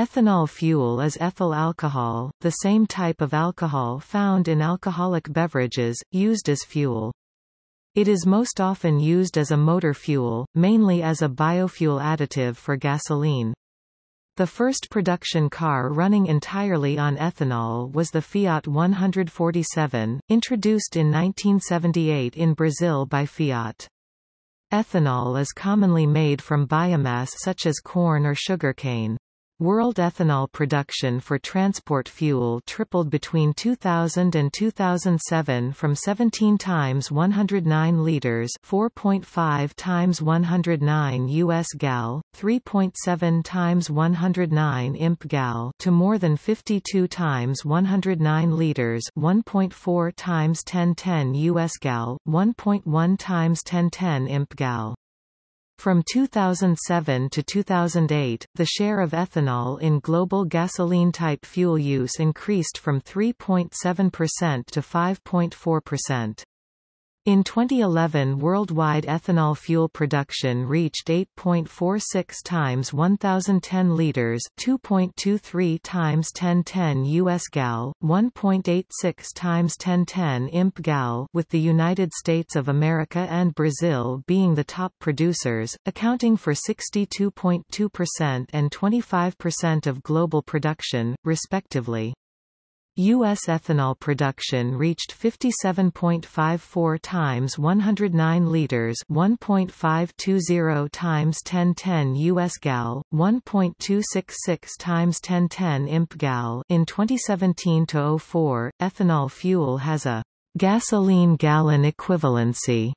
Ethanol fuel is ethyl alcohol, the same type of alcohol found in alcoholic beverages, used as fuel. It is most often used as a motor fuel, mainly as a biofuel additive for gasoline. The first production car running entirely on ethanol was the Fiat 147, introduced in 1978 in Brazil by Fiat. Ethanol is commonly made from biomass such as corn or sugarcane. World ethanol production for transport fuel tripled between 2000 and 2007 from 17 times 109 liters, 4.5 times 109 US gal, 3.7 times 109 imp gal to more than 52 times 109 liters, 1.4 times 1010 US gal, 1.1 times 1010 imp gal. From 2007 to 2008, the share of ethanol in global gasoline-type fuel use increased from 3.7% to 5.4%. In 2011 worldwide ethanol fuel production reached 8.46 times 1010 liters 2.23 times 1010 US gal, 1.86 times 1010 imp gal with the United States of America and Brazil being the top producers, accounting for 62.2% and 25% of global production, respectively. U.S. ethanol production reached 57.54 times 109 liters 1.520 times 1010 U.S. gal, 1.266 times 1010 imp gal in 2017-04, ethanol fuel has a gasoline gallon equivalency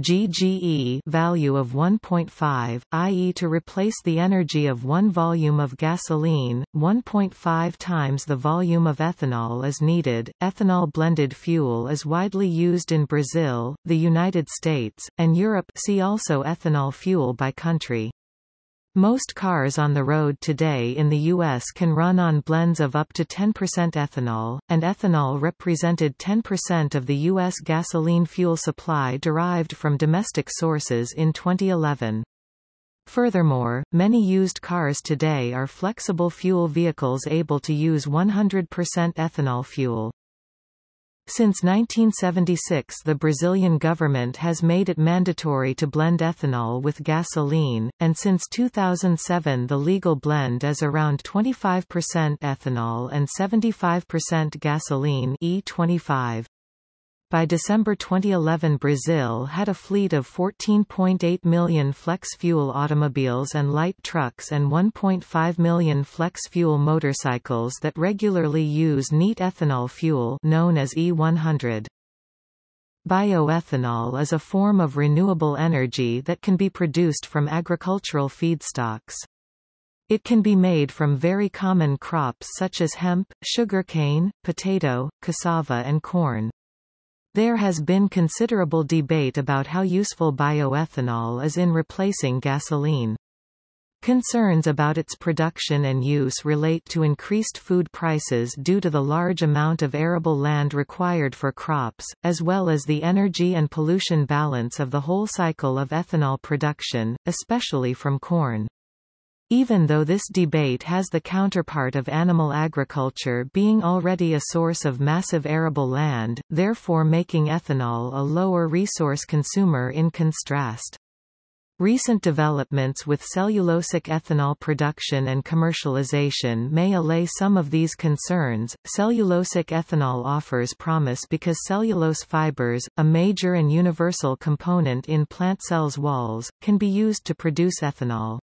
GGE value of 1.5, i.e. to replace the energy of one volume of gasoline, 1.5 times the volume of ethanol is needed. Ethanol blended fuel is widely used in Brazil, the United States, and Europe see also ethanol fuel by country. Most cars on the road today in the U.S. can run on blends of up to 10% ethanol, and ethanol represented 10% of the U.S. gasoline fuel supply derived from domestic sources in 2011. Furthermore, many used cars today are flexible fuel vehicles able to use 100% ethanol fuel. Since 1976 the Brazilian government has made it mandatory to blend ethanol with gasoline, and since 2007 the legal blend is around 25% ethanol and 75% gasoline E25. By December 2011 Brazil had a fleet of 14.8 million flex-fuel automobiles and light trucks and 1.5 million flex-fuel motorcycles that regularly use neat ethanol fuel known as E100. Bioethanol is a form of renewable energy that can be produced from agricultural feedstocks. It can be made from very common crops such as hemp, sugarcane, potato, cassava and corn. There has been considerable debate about how useful bioethanol is in replacing gasoline. Concerns about its production and use relate to increased food prices due to the large amount of arable land required for crops, as well as the energy and pollution balance of the whole cycle of ethanol production, especially from corn. Even though this debate has the counterpart of animal agriculture being already a source of massive arable land, therefore making ethanol a lower resource consumer in contrast. Recent developments with cellulosic ethanol production and commercialization may allay some of these concerns. Cellulosic ethanol offers promise because cellulose fibers, a major and universal component in plant cells' walls, can be used to produce ethanol.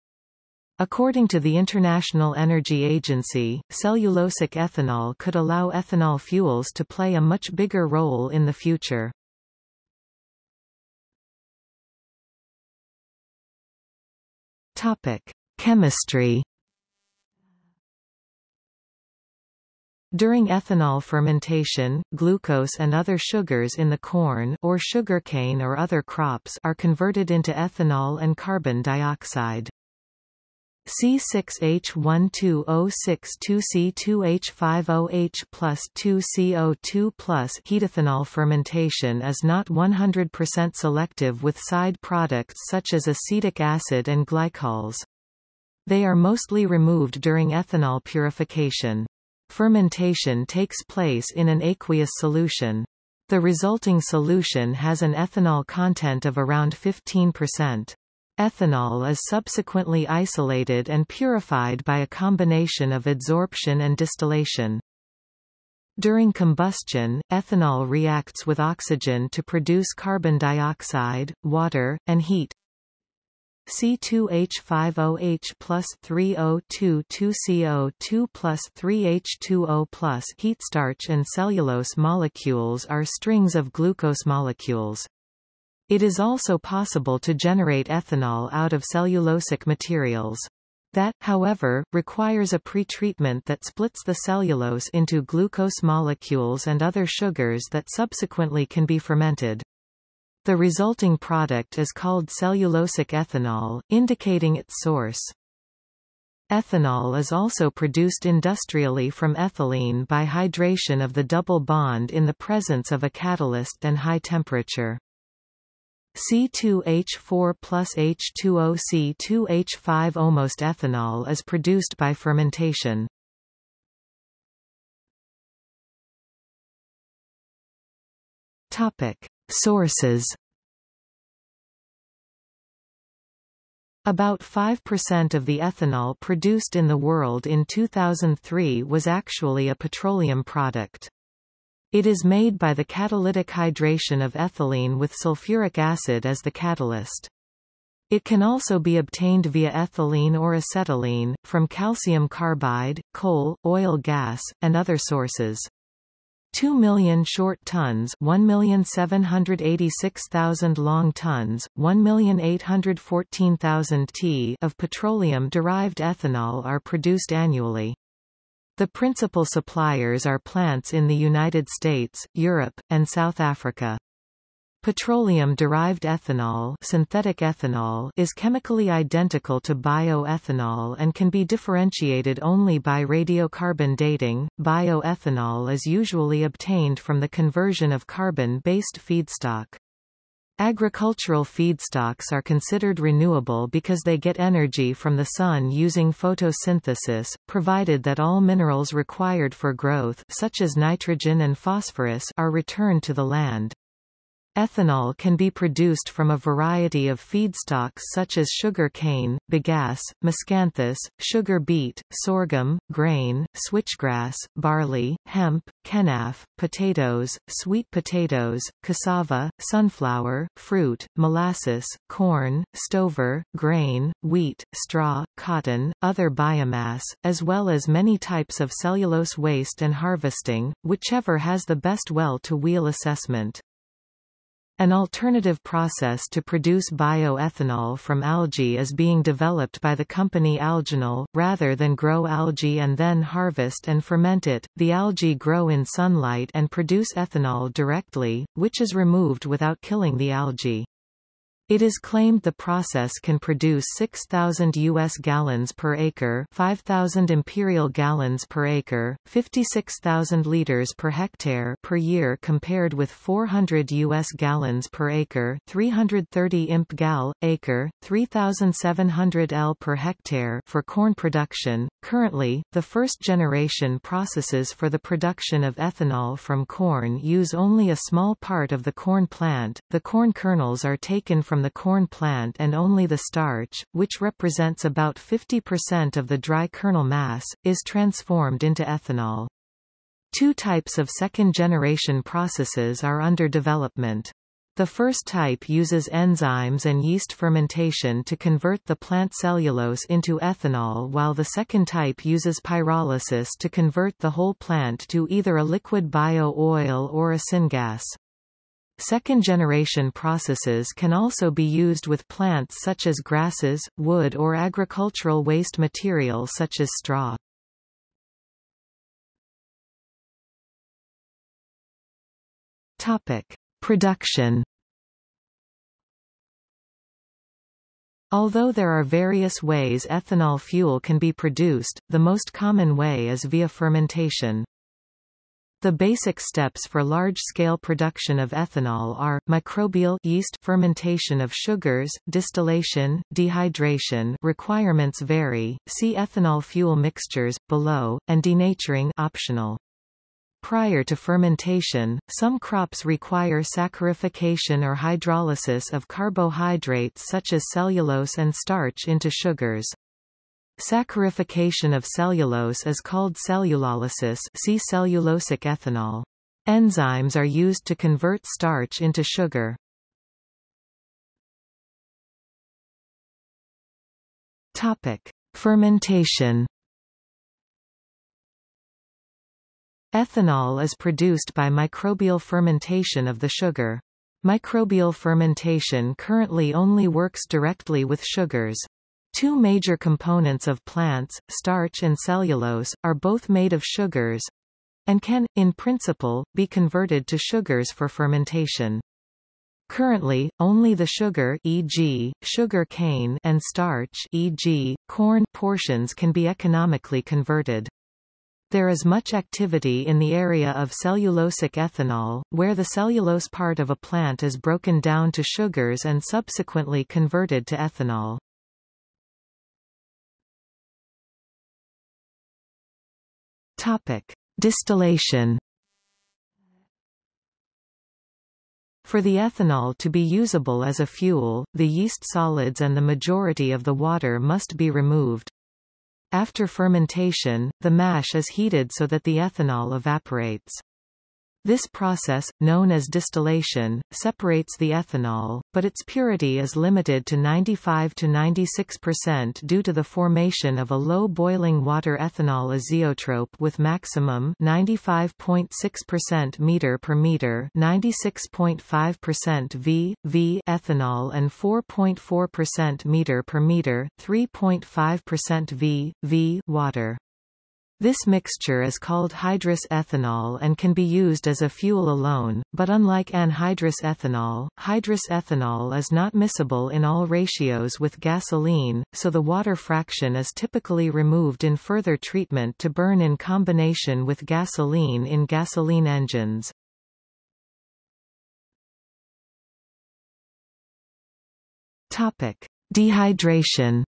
According to the International Energy Agency, cellulosic ethanol could allow ethanol fuels to play a much bigger role in the future. Topic: Chemistry During ethanol fermentation, glucose and other sugars in the corn or sugarcane or other crops are converted into ethanol and carbon dioxide. C6H12O62C2H50H plus 2CO2 plus fermentation is not 100% selective with side products such as acetic acid and glycols. They are mostly removed during ethanol purification. Fermentation takes place in an aqueous solution. The resulting solution has an ethanol content of around 15%. Ethanol is subsequently isolated and purified by a combination of adsorption and distillation. During combustion, ethanol reacts with oxygen to produce carbon dioxide, water, and heat. C2H5OH plus 3O2 plus 3H2O plus heat starch and cellulose molecules are strings of glucose molecules. It is also possible to generate ethanol out of cellulosic materials. That, however, requires a pretreatment that splits the cellulose into glucose molecules and other sugars that subsequently can be fermented. The resulting product is called cellulosic ethanol, indicating its source. Ethanol is also produced industrially from ethylene by hydration of the double bond in the presence of a catalyst and high temperature. C2H4 plus H2O C2H5 almost ethanol is produced by fermentation. Topic: Sources. About 5% of the ethanol produced in the world in 2003 was actually a petroleum product. It is made by the catalytic hydration of ethylene with sulfuric acid as the catalyst. It can also be obtained via ethylene or acetylene, from calcium carbide, coal, oil gas, and other sources. 2 million short tons 1,786,000 long tons, 1,814,000 t of petroleum-derived ethanol are produced annually. The principal suppliers are plants in the United States, Europe, and South Africa. Petroleum-derived ethanol, synthetic ethanol is chemically identical to bioethanol and can be differentiated only by radiocarbon dating. Bioethanol is usually obtained from the conversion of carbon-based feedstock. Agricultural feedstocks are considered renewable because they get energy from the sun using photosynthesis, provided that all minerals required for growth such as nitrogen and phosphorus are returned to the land. Ethanol can be produced from a variety of feedstocks such as sugar cane, bagasse, miscanthus, sugar beet, sorghum, grain, switchgrass, barley, hemp, kenaf, potatoes, sweet potatoes, cassava, sunflower, fruit, molasses, corn, stover, grain, wheat, straw, cotton, other biomass, as well as many types of cellulose waste and harvesting, whichever has the best well-to-wheel assessment. An alternative process to produce bioethanol from algae is being developed by the company Algenol. Rather than grow algae and then harvest and ferment it, the algae grow in sunlight and produce ethanol directly, which is removed without killing the algae. It is claimed the process can produce 6,000 U.S. gallons per acre 5,000 imperial gallons per acre, 56,000 liters per hectare per year compared with 400 U.S. gallons per acre 330 imp gal, acre, 3,700 L per hectare for corn production. Currently, the first-generation processes for the production of ethanol from corn use only a small part of the corn plant, the corn kernels are taken from from the corn plant and only the starch, which represents about 50% of the dry kernel mass, is transformed into ethanol. Two types of second-generation processes are under development. The first type uses enzymes and yeast fermentation to convert the plant cellulose into ethanol while the second type uses pyrolysis to convert the whole plant to either a liquid bio-oil or a syngas. Second-generation processes can also be used with plants such as grasses, wood or agricultural waste material such as straw. Topic: Production Although there are various ways ethanol fuel can be produced, the most common way is via fermentation. The basic steps for large-scale production of ethanol are, microbial yeast fermentation of sugars, distillation, dehydration requirements vary, see ethanol fuel mixtures, below, and denaturing optional. Prior to fermentation, some crops require saccharification or hydrolysis of carbohydrates such as cellulose and starch into sugars. Saccharification of cellulose is called cellulolysis see cellulosic ethanol. Enzymes are used to convert starch into sugar. Topic: Fermentation. Ethanol is produced by microbial fermentation of the sugar. Microbial fermentation currently only works directly with sugars. Two major components of plants, starch and cellulose, are both made of sugars and can, in principle, be converted to sugars for fermentation. Currently, only the sugar e.g., sugar cane and starch e.g., corn portions can be economically converted. There is much activity in the area of cellulosic ethanol, where the cellulose part of a plant is broken down to sugars and subsequently converted to ethanol. Topic: Distillation. For the ethanol to be usable as a fuel, the yeast solids and the majority of the water must be removed. After fermentation, the mash is heated so that the ethanol evaporates. This process, known as distillation, separates the ethanol, but its purity is limited to 95 to 96% due to the formation of a low boiling water ethanol azeotrope with maximum 95.6% meter per meter 96.5% V, V ethanol and 4.4% meter per meter 3.5% V, V water. This mixture is called hydrous ethanol and can be used as a fuel alone, but unlike anhydrous ethanol, hydrous ethanol is not miscible in all ratios with gasoline, so the water fraction is typically removed in further treatment to burn in combination with gasoline in gasoline engines. Topic: Dehydration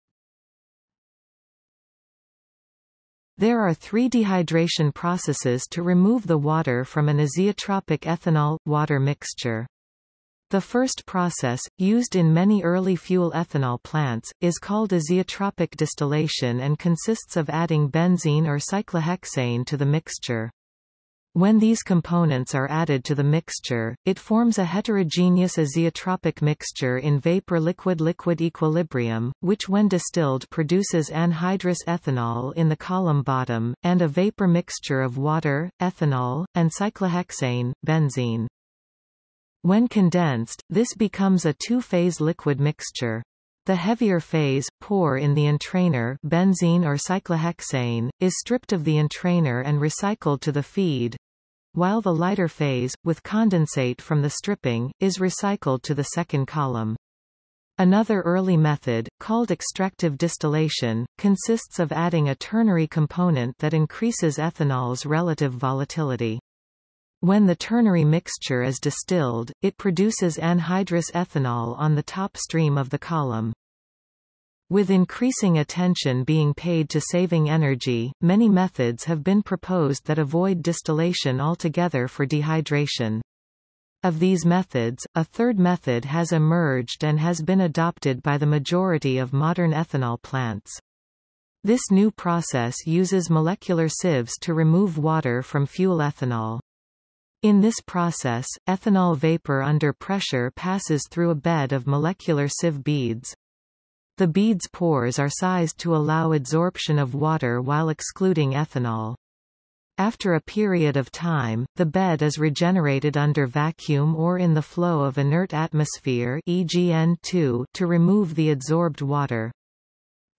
There are three dehydration processes to remove the water from an azeotropic ethanol-water mixture. The first process, used in many early fuel ethanol plants, is called azeotropic distillation and consists of adding benzene or cyclohexane to the mixture. When these components are added to the mixture, it forms a heterogeneous azeotropic mixture in vapor-liquid-liquid equilibrium, which when distilled produces anhydrous ethanol in the column bottom, and a vapor mixture of water, ethanol, and cyclohexane, benzene. When condensed, this becomes a two-phase liquid mixture. The heavier phase, poor in the entrainer benzene or cyclohexane, is stripped of the entrainer and recycled to the feed, while the lighter phase, with condensate from the stripping, is recycled to the second column. Another early method, called extractive distillation, consists of adding a ternary component that increases ethanol's relative volatility. When the ternary mixture is distilled, it produces anhydrous ethanol on the top stream of the column. With increasing attention being paid to saving energy, many methods have been proposed that avoid distillation altogether for dehydration. Of these methods, a third method has emerged and has been adopted by the majority of modern ethanol plants. This new process uses molecular sieves to remove water from fuel ethanol. In this process, ethanol vapor under pressure passes through a bed of molecular sieve beads. The bead's pores are sized to allow adsorption of water while excluding ethanol. After a period of time, the bed is regenerated under vacuum or in the flow of inert atmosphere EGN2 to remove the adsorbed water.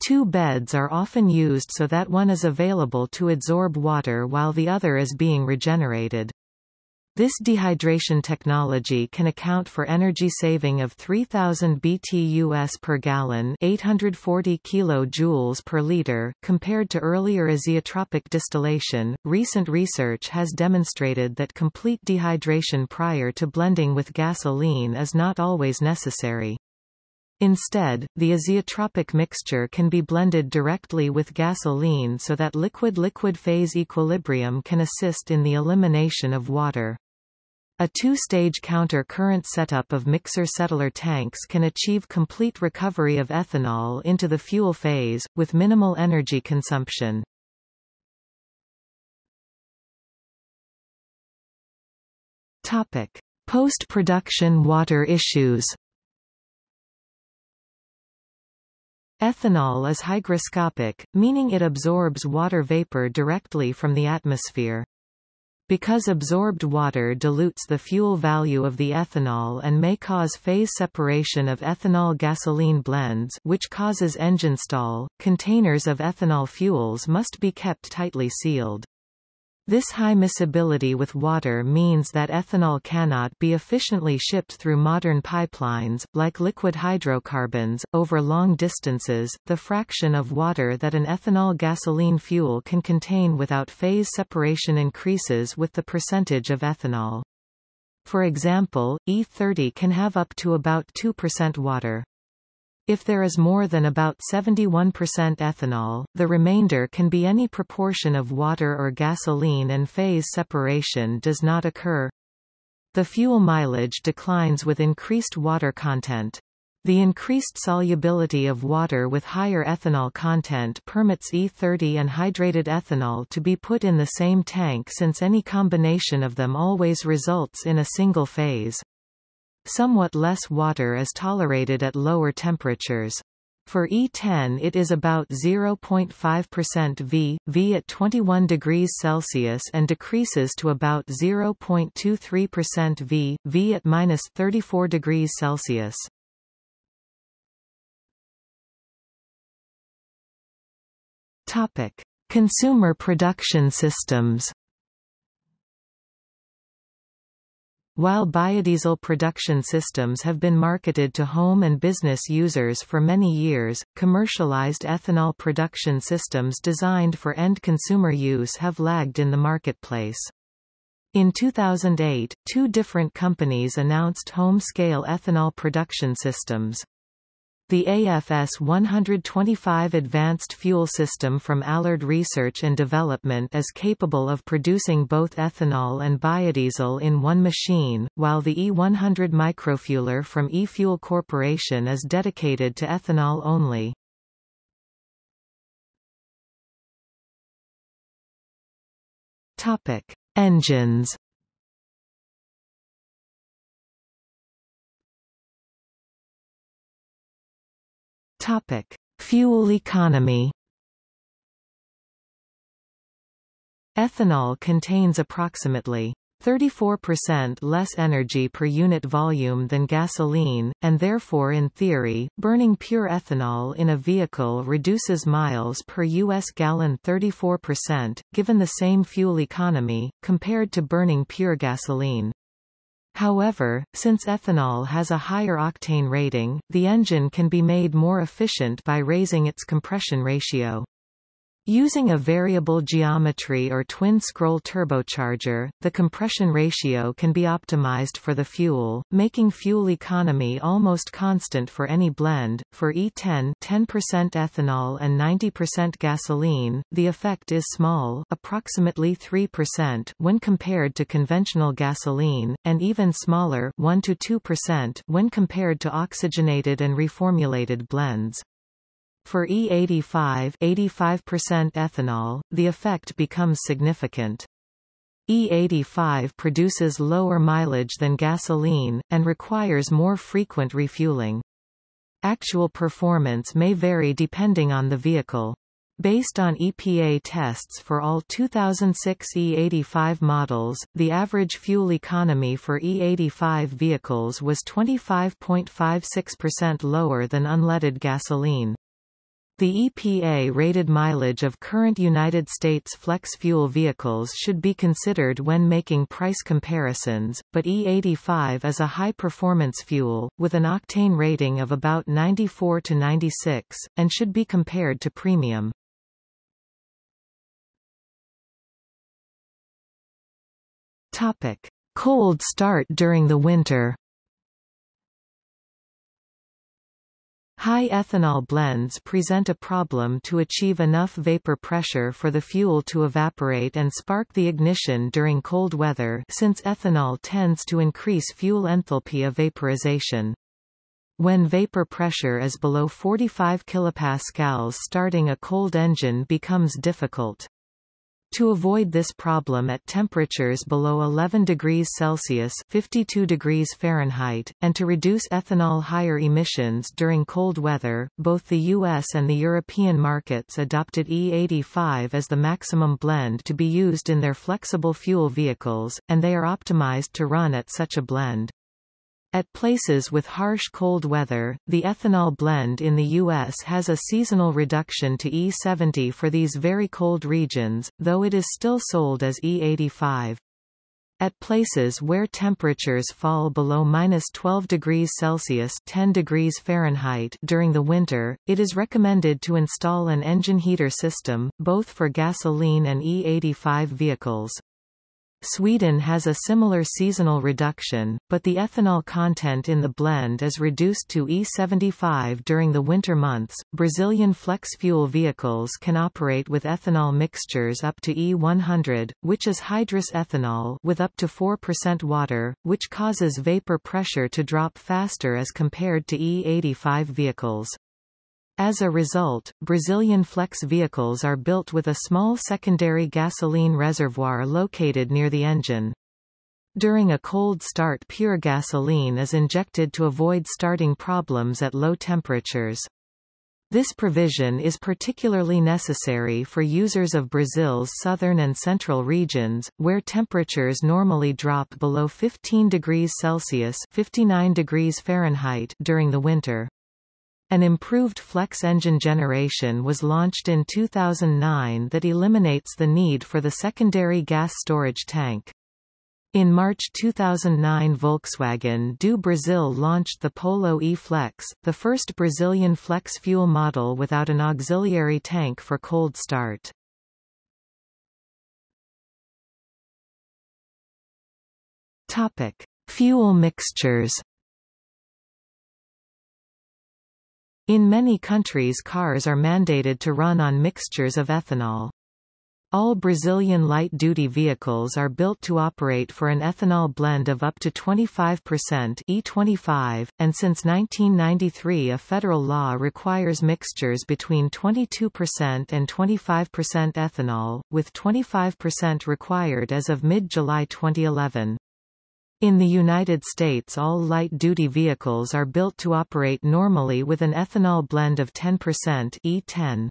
Two beds are often used so that one is available to adsorb water while the other is being regenerated. This dehydration technology can account for energy saving of 3000 BTUs per gallon, 840 kilojoules per liter, compared to earlier azeotropic distillation. Recent research has demonstrated that complete dehydration prior to blending with gasoline is not always necessary. Instead, the azeotropic mixture can be blended directly with gasoline so that liquid-liquid phase equilibrium can assist in the elimination of water. A two-stage counter-current setup of mixer-settler tanks can achieve complete recovery of ethanol into the fuel phase, with minimal energy consumption. Post-production water issues Ethanol is hygroscopic, meaning it absorbs water vapor directly from the atmosphere. Because absorbed water dilutes the fuel value of the ethanol and may cause phase separation of ethanol-gasoline blends which causes engine stall, containers of ethanol fuels must be kept tightly sealed. This high miscibility with water means that ethanol cannot be efficiently shipped through modern pipelines, like liquid hydrocarbons, over long distances. The fraction of water that an ethanol gasoline fuel can contain without phase separation increases with the percentage of ethanol. For example, E30 can have up to about 2% water. If there is more than about 71% ethanol, the remainder can be any proportion of water or gasoline and phase separation does not occur. The fuel mileage declines with increased water content. The increased solubility of water with higher ethanol content permits E30 and hydrated ethanol to be put in the same tank since any combination of them always results in a single phase. Somewhat less water is tolerated at lower temperatures. For E10 it is about 0.5% V, V at 21 degrees Celsius and decreases to about 0.23% V, V at minus 34 degrees Celsius. Topic: Consumer production systems. While biodiesel production systems have been marketed to home and business users for many years, commercialized ethanol production systems designed for end consumer use have lagged in the marketplace. In 2008, two different companies announced home-scale ethanol production systems. The AFS 125 advanced fuel system from Allard Research and Development is capable of producing both ethanol and biodiesel in one machine, while the E100 microfueler from eFuel Corporation is dedicated to ethanol only. Engines Topic: Fuel economy. Ethanol contains approximately 34% less energy per unit volume than gasoline, and therefore in theory, burning pure ethanol in a vehicle reduces miles per U.S. gallon 34%, given the same fuel economy, compared to burning pure gasoline. However, since ethanol has a higher octane rating, the engine can be made more efficient by raising its compression ratio. Using a variable geometry or twin-scroll turbocharger, the compression ratio can be optimized for the fuel, making fuel economy almost constant for any blend. For E10 10% ethanol and 90% gasoline, the effect is small approximately 3% when compared to conventional gasoline, and even smaller 1 to 2% when compared to oxygenated and reformulated blends. For E85 85% ethanol, the effect becomes significant. E85 produces lower mileage than gasoline, and requires more frequent refueling. Actual performance may vary depending on the vehicle. Based on EPA tests for all 2006 E85 models, the average fuel economy for E85 vehicles was 25.56% lower than unleaded gasoline. The EPA rated mileage of current United States flex fuel vehicles should be considered when making price comparisons, but E85 is a high-performance fuel, with an octane rating of about 94 to 96, and should be compared to premium. Topic. Cold start during the winter High ethanol blends present a problem to achieve enough vapor pressure for the fuel to evaporate and spark the ignition during cold weather since ethanol tends to increase fuel enthalpy of vaporization. When vapor pressure is below 45 kPa starting a cold engine becomes difficult. To avoid this problem at temperatures below 11 degrees Celsius 52 degrees Fahrenheit, and to reduce ethanol higher emissions during cold weather, both the US and the European markets adopted E85 as the maximum blend to be used in their flexible fuel vehicles, and they are optimized to run at such a blend. At places with harsh cold weather, the ethanol blend in the U.S. has a seasonal reduction to E70 for these very cold regions, though it is still sold as E85. At places where temperatures fall below minus 12 degrees Celsius 10 degrees Fahrenheit during the winter, it is recommended to install an engine heater system, both for gasoline and E85 vehicles. Sweden has a similar seasonal reduction, but the ethanol content in the blend is reduced to E75 during the winter months. Brazilian flex fuel vehicles can operate with ethanol mixtures up to E100, which is hydrous ethanol with up to 4% water, which causes vapor pressure to drop faster as compared to E85 vehicles. As a result, Brazilian flex vehicles are built with a small secondary gasoline reservoir located near the engine. During a cold start pure gasoline is injected to avoid starting problems at low temperatures. This provision is particularly necessary for users of Brazil's southern and central regions, where temperatures normally drop below 15 degrees Celsius 59 degrees Fahrenheit during the winter. An improved flex engine generation was launched in 2009 that eliminates the need for the secondary gas storage tank. In March 2009 Volkswagen do Brasil launched the Polo E-Flex, the first Brazilian flex fuel model without an auxiliary tank for cold start. Topic: Fuel mixtures In many countries cars are mandated to run on mixtures of ethanol. All Brazilian light-duty vehicles are built to operate for an ethanol blend of up to 25% E25, and since 1993 a federal law requires mixtures between 22% and 25% ethanol, with 25% required as of mid-July 2011. In the United States all light-duty vehicles are built to operate normally with an ethanol blend of 10% E10.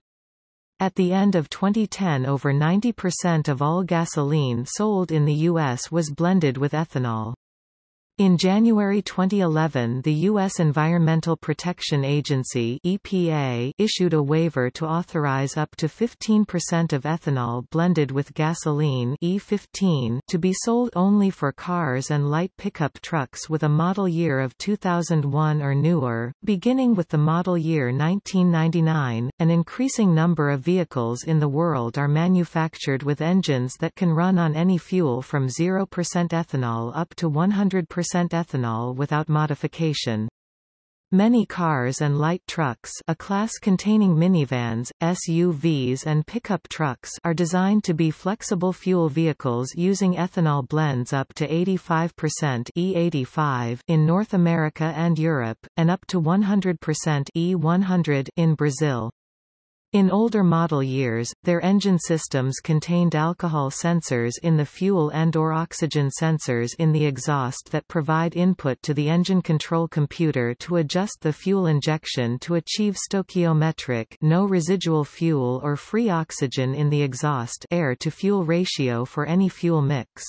At the end of 2010 over 90% of all gasoline sold in the U.S. was blended with ethanol. In January 2011 the U.S. Environmental Protection Agency EPA issued a waiver to authorize up to 15% of ethanol blended with gasoline E15 to be sold only for cars and light pickup trucks with a model year of 2001 or newer, beginning with the model year 1999. An increasing number of vehicles in the world are manufactured with engines that can run on any fuel from 0% ethanol up to 100% ethanol without modification. Many cars and light trucks a class containing minivans, SUVs and pickup trucks are designed to be flexible fuel vehicles using ethanol blends up to 85% E85 in North America and Europe, and up to 100% E100 in Brazil. In older model years, their engine systems contained alcohol sensors in the fuel and or oxygen sensors in the exhaust that provide input to the engine control computer to adjust the fuel injection to achieve stoichiometric no residual fuel or free oxygen in the exhaust air to fuel ratio for any fuel mix.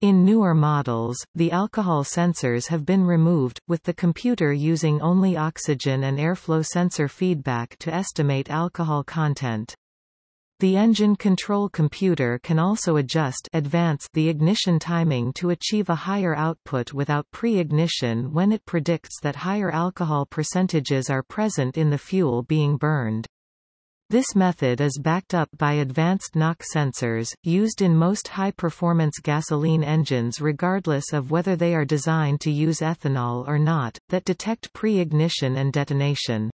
In newer models, the alcohol sensors have been removed, with the computer using only oxygen and airflow sensor feedback to estimate alcohol content. The engine control computer can also adjust advance the ignition timing to achieve a higher output without pre-ignition when it predicts that higher alcohol percentages are present in the fuel being burned. This method is backed up by advanced knock sensors, used in most high-performance gasoline engines regardless of whether they are designed to use ethanol or not, that detect pre-ignition and detonation.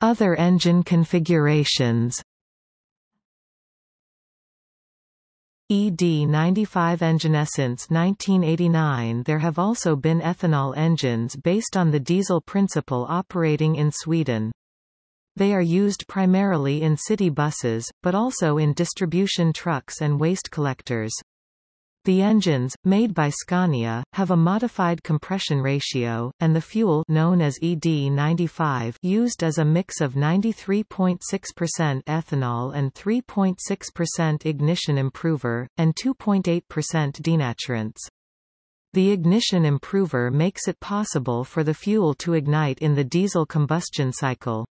Other engine configurations ED95 engine since 1989 there have also been ethanol engines based on the diesel principle operating in Sweden. They are used primarily in city buses, but also in distribution trucks and waste collectors. The engines, made by Scania, have a modified compression ratio, and the fuel known as ED95 used as a mix of 93.6% ethanol and 3.6% ignition improver, and 2.8% denaturants. The ignition improver makes it possible for the fuel to ignite in the diesel combustion cycle.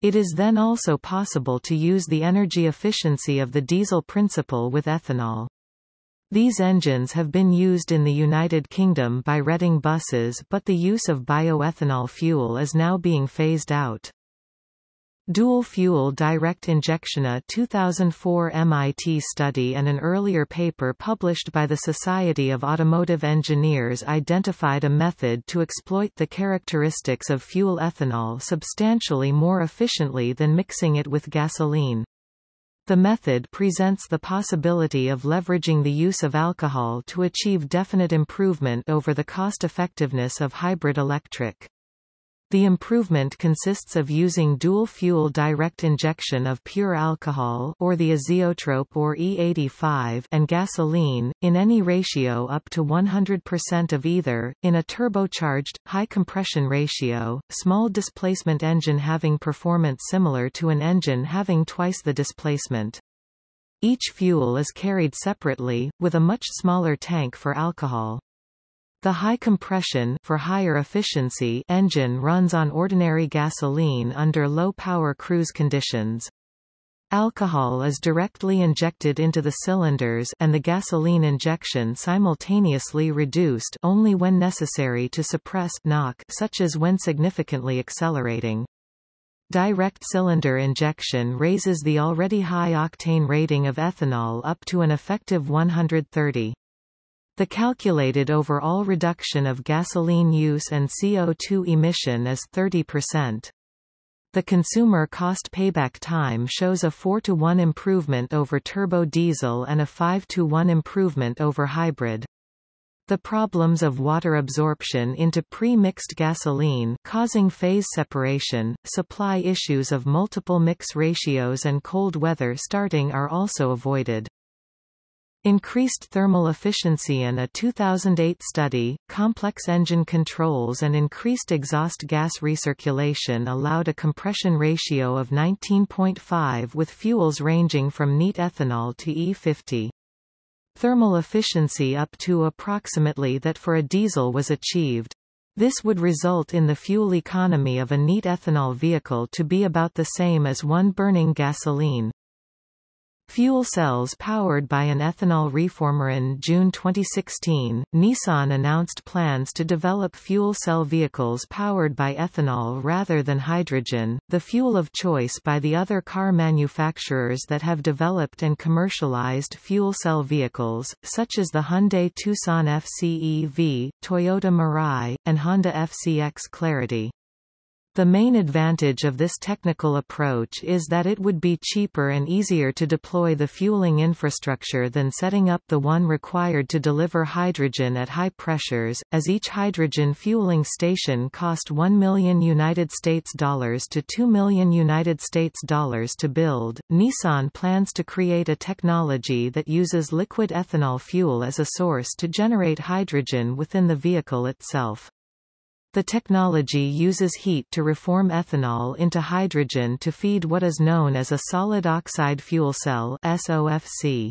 It is then also possible to use the energy efficiency of the diesel principle with ethanol. These engines have been used in the United Kingdom by Reading buses but the use of bioethanol fuel is now being phased out. Dual-fuel direct injection A 2004 MIT study and an earlier paper published by the Society of Automotive Engineers identified a method to exploit the characteristics of fuel ethanol substantially more efficiently than mixing it with gasoline. The method presents the possibility of leveraging the use of alcohol to achieve definite improvement over the cost-effectiveness of hybrid electric. The improvement consists of using dual-fuel direct injection of pure alcohol or the azeotrope or E85 and gasoline, in any ratio up to 100% of either, in a turbocharged, high-compression ratio, small displacement engine having performance similar to an engine having twice the displacement. Each fuel is carried separately, with a much smaller tank for alcohol. The high compression for higher efficiency engine runs on ordinary gasoline under low-power cruise conditions. Alcohol is directly injected into the cylinders and the gasoline injection simultaneously reduced only when necessary to suppress knock such as when significantly accelerating. Direct cylinder injection raises the already high octane rating of ethanol up to an effective 130. The calculated overall reduction of gasoline use and CO2 emission is 30%. The consumer cost payback time shows a 4 to 1 improvement over turbo diesel and a 5 to 1 improvement over hybrid. The problems of water absorption into pre-mixed gasoline causing phase separation, supply issues of multiple mix ratios and cold weather starting are also avoided. Increased thermal efficiency in a 2008 study, complex engine controls and increased exhaust gas recirculation allowed a compression ratio of 19.5 with fuels ranging from neat ethanol to E50. Thermal efficiency up to approximately that for a diesel was achieved. This would result in the fuel economy of a neat ethanol vehicle to be about the same as one burning gasoline. Fuel cells powered by an ethanol reformer in June 2016, Nissan announced plans to develop fuel cell vehicles powered by ethanol rather than hydrogen, the fuel of choice by the other car manufacturers that have developed and commercialized fuel cell vehicles, such as the Hyundai Tucson FCEV, Toyota Mirai, and Honda FCX Clarity. The main advantage of this technical approach is that it would be cheaper and easier to deploy the fueling infrastructure than setting up the one required to deliver hydrogen at high pressures, as each hydrogen fueling station cost 1 million United States dollars to 2 million United States dollars to build. Nissan plans to create a technology that uses liquid ethanol fuel as a source to generate hydrogen within the vehicle itself. The technology uses heat to reform ethanol into hydrogen to feed what is known as a solid oxide fuel cell SOFC.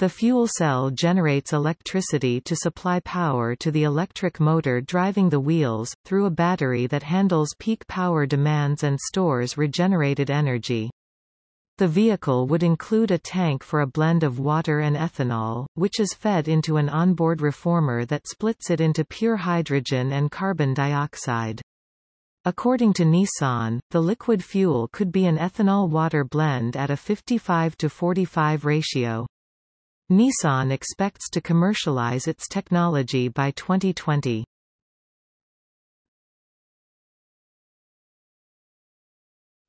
The fuel cell generates electricity to supply power to the electric motor driving the wheels, through a battery that handles peak power demands and stores regenerated energy. The vehicle would include a tank for a blend of water and ethanol, which is fed into an onboard reformer that splits it into pure hydrogen and carbon dioxide. According to Nissan, the liquid fuel could be an ethanol-water blend at a 55 to 45 ratio. Nissan expects to commercialize its technology by 2020.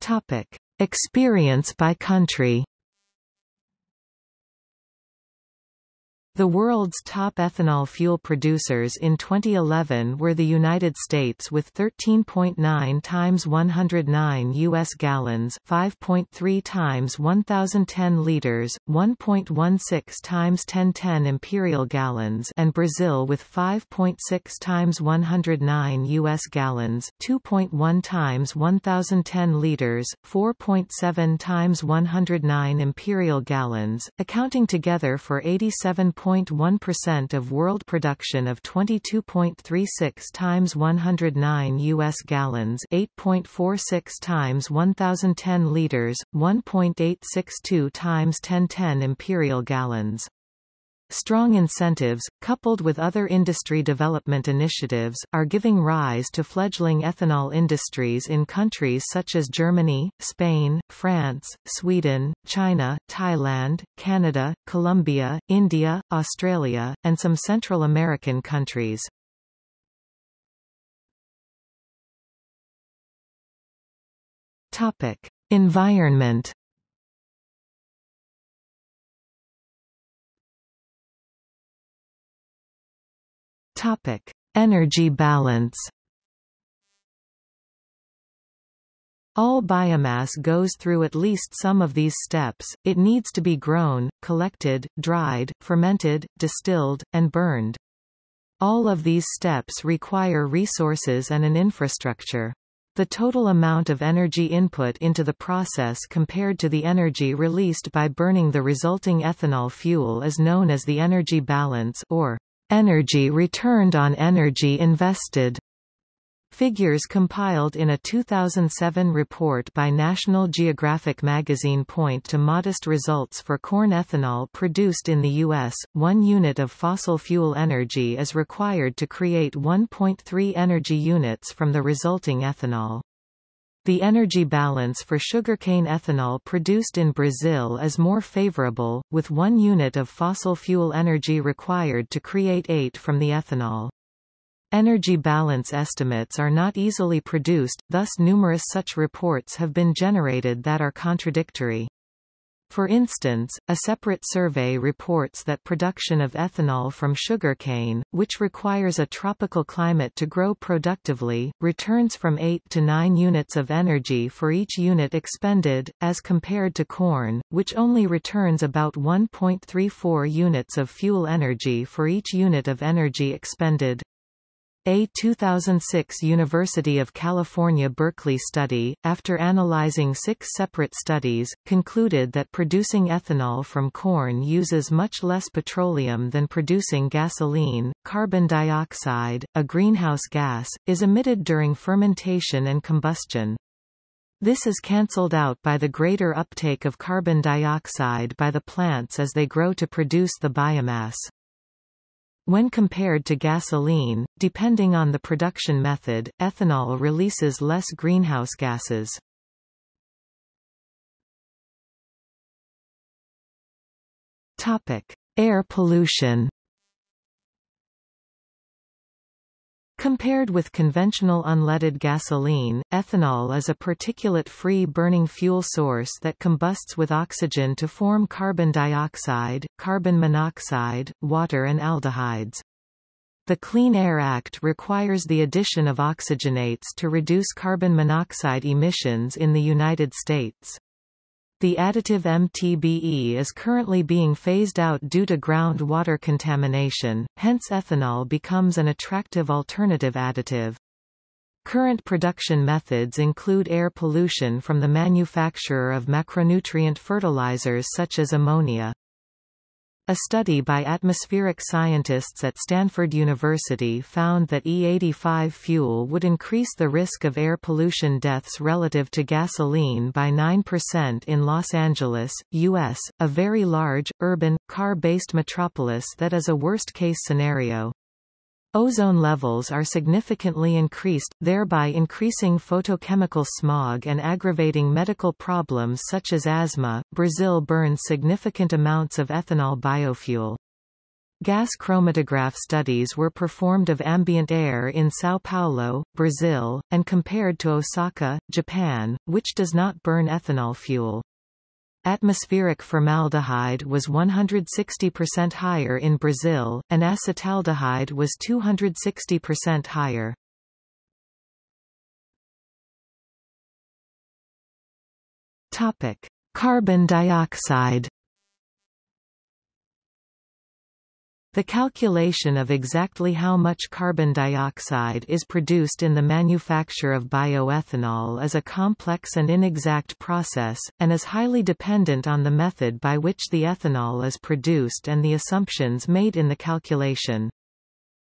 Topic: Experience by country. The world's top ethanol fuel producers in 2011 were the United States with 13.9 times 109 U.S. gallons 5.3 times 1010 liters, 1.16 times 1010 imperial gallons and Brazil with 5.6 times 109 U.S. gallons 2.1 times 1010 liters, 4.7 times 109 imperial gallons, accounting together for 87. 0.1% of world production of 22.36 times 109 US gallons, 8.46 times 1010 liters, 1.862 times 1010 imperial gallons. Strong incentives, coupled with other industry development initiatives, are giving rise to fledgling ethanol industries in countries such as Germany, Spain, France, Sweden, China, Thailand, Canada, Colombia, India, Australia, and some Central American countries. Topic: Environment Topic: Energy balance. All biomass goes through at least some of these steps, it needs to be grown, collected, dried, fermented, distilled, and burned. All of these steps require resources and an infrastructure. The total amount of energy input into the process compared to the energy released by burning the resulting ethanol fuel is known as the energy balance or Energy returned on energy invested. Figures compiled in a 2007 report by National Geographic magazine point to modest results for corn ethanol produced in the U.S. One unit of fossil fuel energy is required to create 1.3 energy units from the resulting ethanol. The energy balance for sugarcane ethanol produced in Brazil is more favorable, with one unit of fossil fuel energy required to create eight from the ethanol. Energy balance estimates are not easily produced, thus numerous such reports have been generated that are contradictory. For instance, a separate survey reports that production of ethanol from sugarcane, which requires a tropical climate to grow productively, returns from 8 to 9 units of energy for each unit expended, as compared to corn, which only returns about 1.34 units of fuel energy for each unit of energy expended. A 2006 University of California Berkeley study, after analyzing six separate studies, concluded that producing ethanol from corn uses much less petroleum than producing gasoline. Carbon dioxide, a greenhouse gas, is emitted during fermentation and combustion. This is cancelled out by the greater uptake of carbon dioxide by the plants as they grow to produce the biomass. When compared to gasoline, depending on the production method, ethanol releases less greenhouse gases. Topic: Air pollution. Compared with conventional unleaded gasoline, ethanol is a particulate-free burning fuel source that combusts with oxygen to form carbon dioxide, carbon monoxide, water and aldehydes. The Clean Air Act requires the addition of oxygenates to reduce carbon monoxide emissions in the United States. The additive MTBE is currently being phased out due to groundwater contamination, hence ethanol becomes an attractive alternative additive. Current production methods include air pollution from the manufacture of macronutrient fertilizers such as ammonia. A study by atmospheric scientists at Stanford University found that E85 fuel would increase the risk of air pollution deaths relative to gasoline by 9% in Los Angeles, U.S., a very large, urban, car-based metropolis that is a worst-case scenario. Ozone levels are significantly increased, thereby increasing photochemical smog and aggravating medical problems such as asthma. Brazil burns significant amounts of ethanol biofuel. Gas chromatograph studies were performed of ambient air in São Paulo, Brazil, and compared to Osaka, Japan, which does not burn ethanol fuel. Atmospheric formaldehyde was 160% higher in Brazil, and acetaldehyde was 260% higher. Topic: Carbon dioxide The calculation of exactly how much carbon dioxide is produced in the manufacture of bioethanol is a complex and inexact process, and is highly dependent on the method by which the ethanol is produced and the assumptions made in the calculation.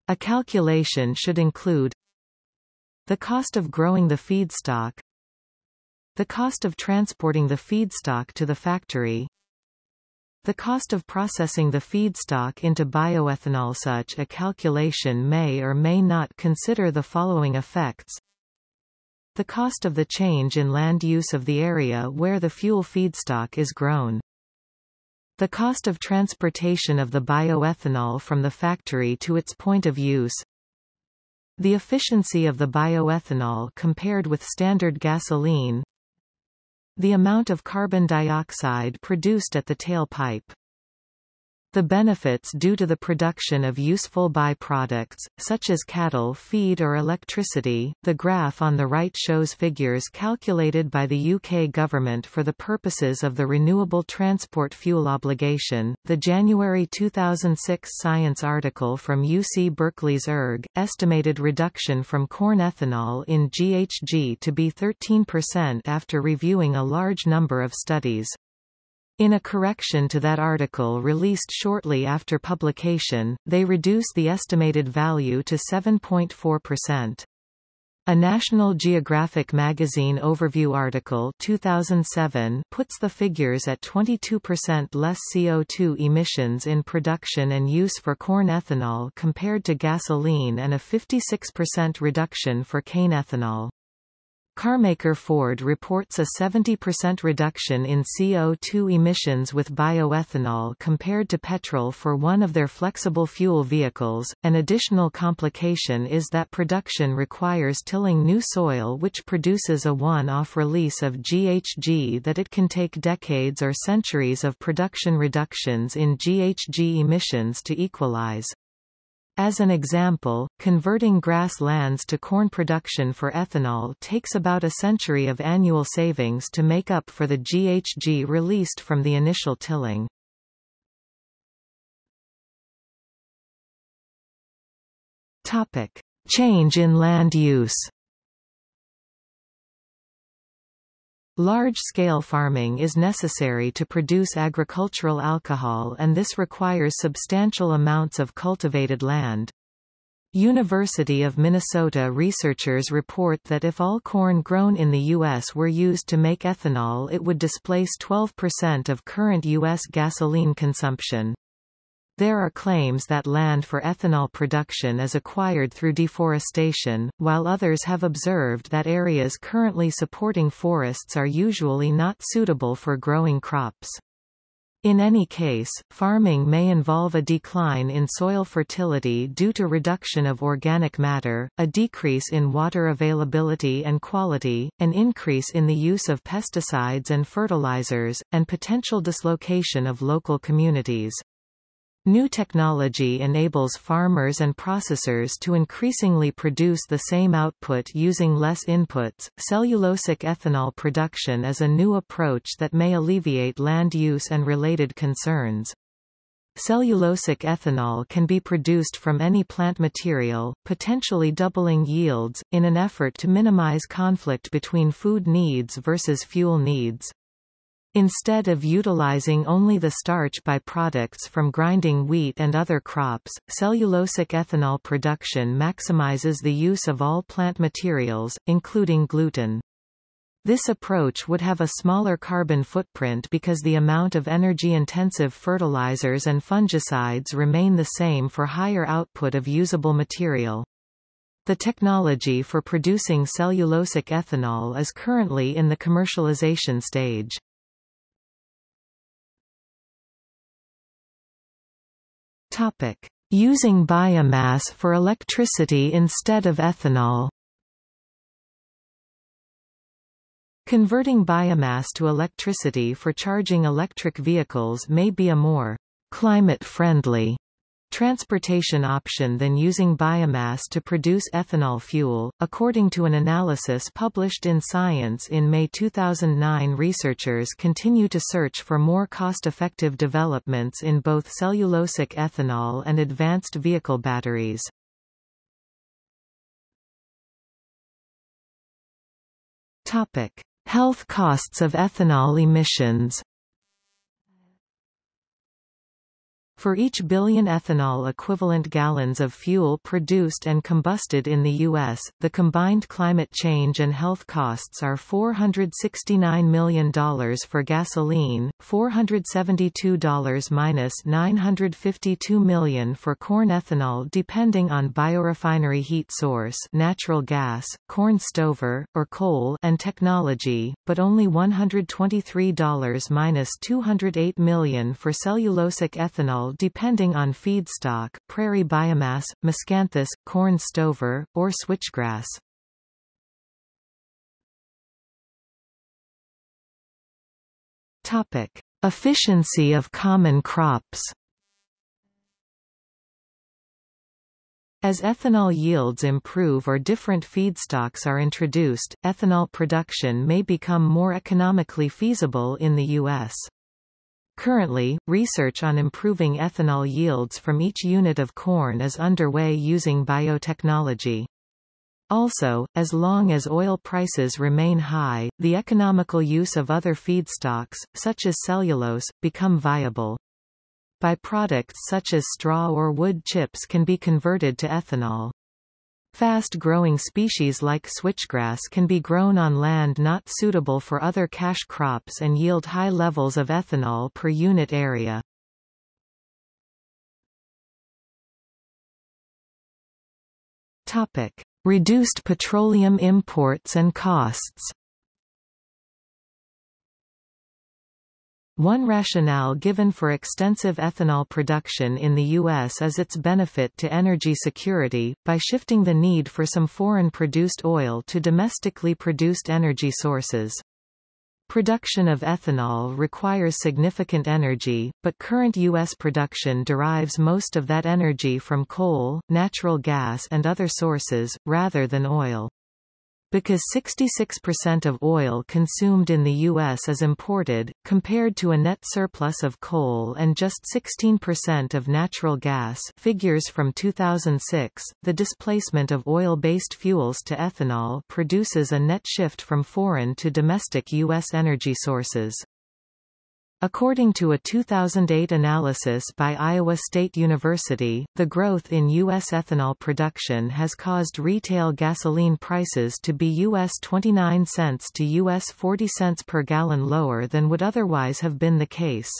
A calculation should include the cost of growing the feedstock, the cost of transporting the feedstock to the factory, the cost of processing the feedstock into bioethanol Such a calculation may or may not consider the following effects. The cost of the change in land use of the area where the fuel feedstock is grown. The cost of transportation of the bioethanol from the factory to its point of use. The efficiency of the bioethanol compared with standard gasoline the amount of carbon dioxide produced at the tailpipe. The benefits due to the production of useful byproducts, such as cattle feed or electricity. The graph on the right shows figures calculated by the UK government for the purposes of the Renewable Transport Fuel Obligation. The January 2006 Science article from UC Berkeley's ERG estimated reduction from corn ethanol in GHG to be 13% after reviewing a large number of studies. In a correction to that article released shortly after publication, they reduce the estimated value to 7.4%. A National Geographic magazine overview article 2007 puts the figures at 22% less CO2 emissions in production and use for corn ethanol compared to gasoline and a 56% reduction for cane ethanol. Carmaker Ford reports a 70% reduction in CO2 emissions with bioethanol compared to petrol for one of their flexible fuel vehicles. An additional complication is that production requires tilling new soil which produces a one-off release of GHG that it can take decades or centuries of production reductions in GHG emissions to equalize. As an example, converting grass lands to corn production for ethanol takes about a century of annual savings to make up for the GHG released from the initial tilling. Topic: Change in land use. Large-scale farming is necessary to produce agricultural alcohol and this requires substantial amounts of cultivated land. University of Minnesota researchers report that if all corn grown in the U.S. were used to make ethanol it would displace 12% of current U.S. gasoline consumption. There are claims that land for ethanol production is acquired through deforestation, while others have observed that areas currently supporting forests are usually not suitable for growing crops. In any case, farming may involve a decline in soil fertility due to reduction of organic matter, a decrease in water availability and quality, an increase in the use of pesticides and fertilizers, and potential dislocation of local communities. New technology enables farmers and processors to increasingly produce the same output using less inputs. Cellulosic ethanol production is a new approach that may alleviate land use and related concerns. Cellulosic ethanol can be produced from any plant material, potentially doubling yields, in an effort to minimize conflict between food needs versus fuel needs. Instead of utilizing only the starch byproducts from grinding wheat and other crops, cellulosic ethanol production maximizes the use of all plant materials, including gluten. This approach would have a smaller carbon footprint because the amount of energy-intensive fertilizers and fungicides remain the same for higher output of usable material. The technology for producing cellulosic ethanol is currently in the commercialization stage. Topic: Using biomass for electricity instead of ethanol. Converting biomass to electricity for charging electric vehicles may be a more climate-friendly transportation option than using biomass to produce ethanol fuel. According to an analysis published in Science in May 2009, researchers continue to search for more cost-effective developments in both cellulosic ethanol and advanced vehicle batteries. Topic: Health costs of ethanol emissions For each billion ethanol equivalent gallons of fuel produced and combusted in the U.S., the combined climate change and health costs are $469 million for gasoline, $472 minus $952 million for corn ethanol depending on biorefinery heat source natural gas, corn stover, or coal and technology, but only $123 minus $208 million for cellulosic ethanol depending on feedstock prairie biomass, miscanthus, corn stover, or switchgrass. Topic. Efficiency of common crops As ethanol yields improve or different feedstocks are introduced, ethanol production may become more economically feasible in the U.S. Currently, research on improving ethanol yields from each unit of corn is underway using biotechnology. Also, as long as oil prices remain high, the economical use of other feedstocks, such as cellulose, become viable. Byproducts such as straw or wood chips can be converted to ethanol. Fast-growing species like switchgrass can be grown on land not suitable for other cash crops and yield high levels of ethanol per unit area. Topic: Reduced petroleum imports and costs. One rationale given for extensive ethanol production in the U.S. is its benefit to energy security, by shifting the need for some foreign-produced oil to domestically produced energy sources. Production of ethanol requires significant energy, but current U.S. production derives most of that energy from coal, natural gas and other sources, rather than oil. Because 66% of oil consumed in the U.S. is imported, compared to a net surplus of coal and just 16% of natural gas figures from 2006, the displacement of oil-based fuels to ethanol produces a net shift from foreign to domestic U.S. energy sources. According to a 2008 analysis by Iowa State University, the growth in U.S. ethanol production has caused retail gasoline prices to be US 29 cents to US 40 cents per gallon lower than would otherwise have been the case.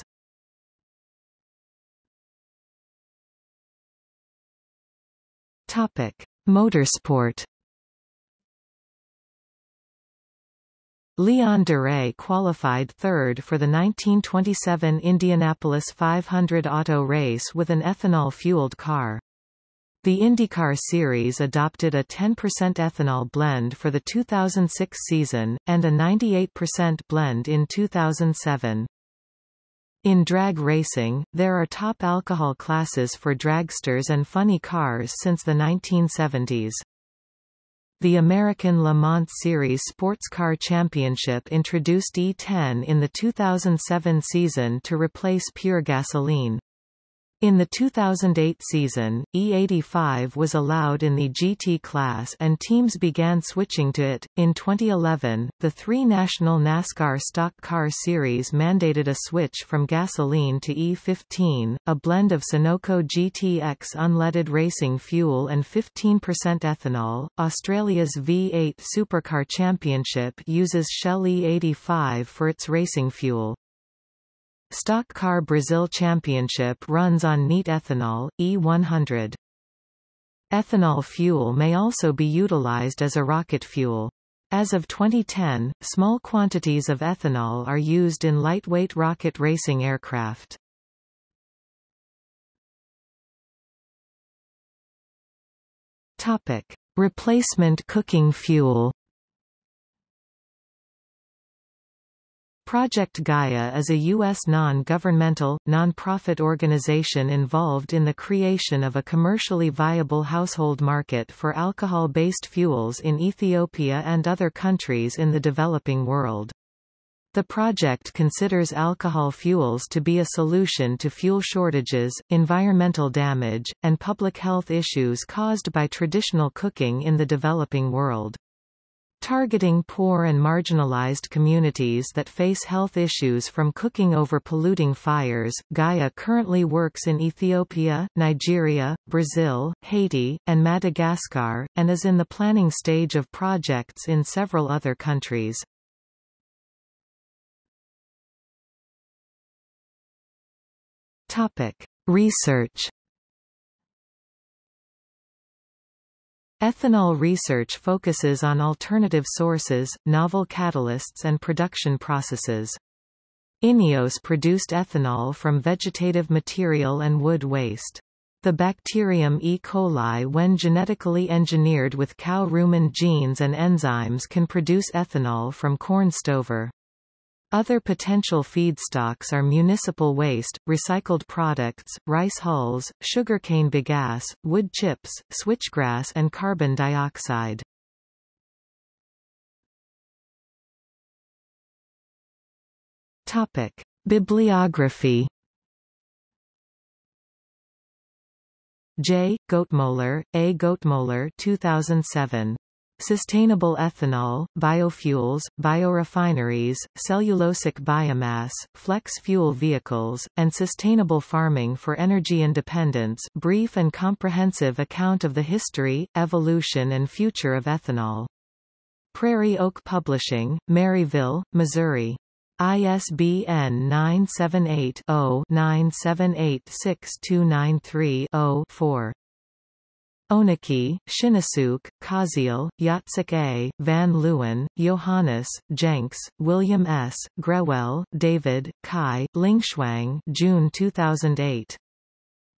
Motorsport Leon Duray qualified third for the 1927 Indianapolis 500 auto race with an ethanol-fueled car. The IndyCar Series adopted a 10% ethanol blend for the 2006 season, and a 98% blend in 2007. In drag racing, there are top alcohol classes for dragsters and funny cars since the 1970s. The American Le Mans Series Sports Car Championship introduced E10 in the 2007 season to replace pure gasoline. In the 2008 season, E85 was allowed in the GT class and teams began switching to it. In 2011, the three national NASCAR stock car series mandated a switch from gasoline to E15, a blend of Sunoco GTX unleaded racing fuel and 15% ethanol. Australia's V8 Supercar Championship uses Shell E85 for its racing fuel. Stock Car Brazil Championship runs on neat ethanol, E100. Ethanol fuel may also be utilized as a rocket fuel. As of 2010, small quantities of ethanol are used in lightweight rocket racing aircraft. Topic: Replacement cooking fuel. Project Gaia is a U.S. non-governmental, non-profit organization involved in the creation of a commercially viable household market for alcohol-based fuels in Ethiopia and other countries in the developing world. The project considers alcohol fuels to be a solution to fuel shortages, environmental damage, and public health issues caused by traditional cooking in the developing world. Targeting poor and marginalized communities that face health issues from cooking over polluting fires, Gaia currently works in Ethiopia, Nigeria, Brazil, Haiti, and Madagascar, and is in the planning stage of projects in several other countries. Research Ethanol research focuses on alternative sources, novel catalysts and production processes. INEOS produced ethanol from vegetative material and wood waste. The bacterium E. coli when genetically engineered with cow rumen genes and enzymes can produce ethanol from corn stover. Other potential feedstocks are municipal waste, recycled products, rice hulls, sugarcane bagasse, wood chips, switchgrass and carbon dioxide. Topic: Bibliography. J. Goettemoeller, A. Goettemoeller 2007. Sustainable ethanol, biofuels, biorefineries, cellulosic biomass, flex fuel vehicles, and sustainable farming for energy independence brief and comprehensive account of the history, evolution and future of ethanol. Prairie Oak Publishing, Maryville, Missouri. ISBN 978 0 9786293 0 4. Onuki, Shinnosuke, Koziel, Jacek A., Van Leeuwen, Johannes, Jenks, William S., Grewell, David, Cai, Lingshuang June 2008.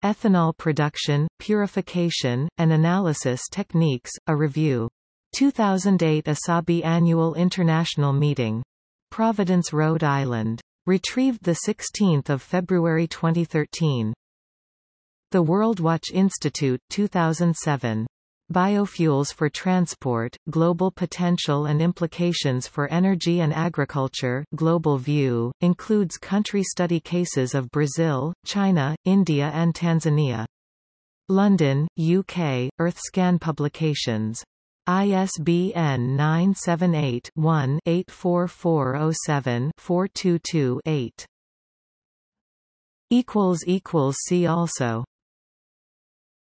Ethanol Production, Purification, and Analysis Techniques, a Review. 2008 ASABE Annual International Meeting. Providence, Rhode Island. Retrieved 16 February 2013. The Worldwatch Institute 2007. Biofuels for Transport, Global Potential and Implications for Energy and Agriculture Global View, includes country study cases of Brazil, China, India and Tanzania. London, UK, EarthScan Publications. ISBN 978 one 84407 422 8 See also